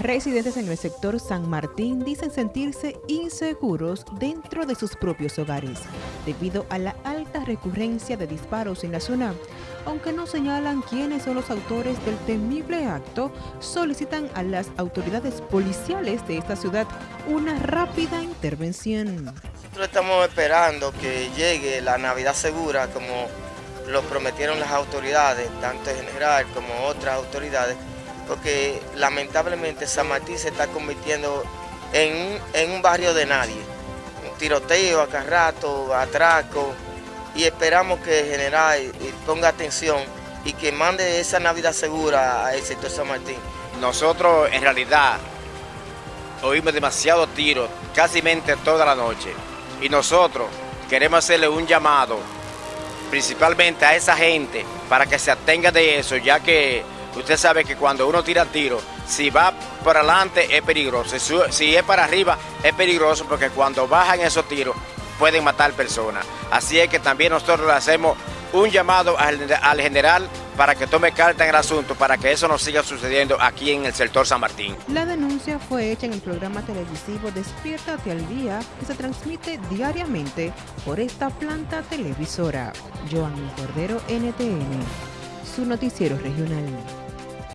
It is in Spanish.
Residentes en el sector San Martín dicen sentirse inseguros dentro de sus propios hogares debido a la alta recurrencia de disparos en la zona. Aunque no señalan quiénes son los autores del temible acto, solicitan a las autoridades policiales de esta ciudad una rápida intervención. Nosotros estamos esperando que llegue la Navidad segura como lo prometieron las autoridades, tanto en general como otras autoridades, porque lamentablemente San Martín se está convirtiendo en, un barrio de nadie. Un tiroteo acá rato, atraco, y esperamos que el general ponga atención y que mande esa Navidad segura al sector San Martín. Nosotros en realidad oímos demasiados tiros, casi toda la noche, y nosotros queremos hacerle un llamado principalmente a esa gente para que se atenga de eso, ya que Usted sabe que cuando uno tira tiro, si va por adelante es peligroso, si es para arriba es peligroso porque cuando bajan esos tiros pueden matar personas. Así es que también nosotros le hacemos un llamado al, general para que tome carta en el asunto para que eso no siga sucediendo aquí en el sector San Martín. La denuncia fue hecha en el programa televisivo Despiértate al Día que se transmite diariamente por esta planta televisora. Joan Cordero, NTN, su noticiero regional.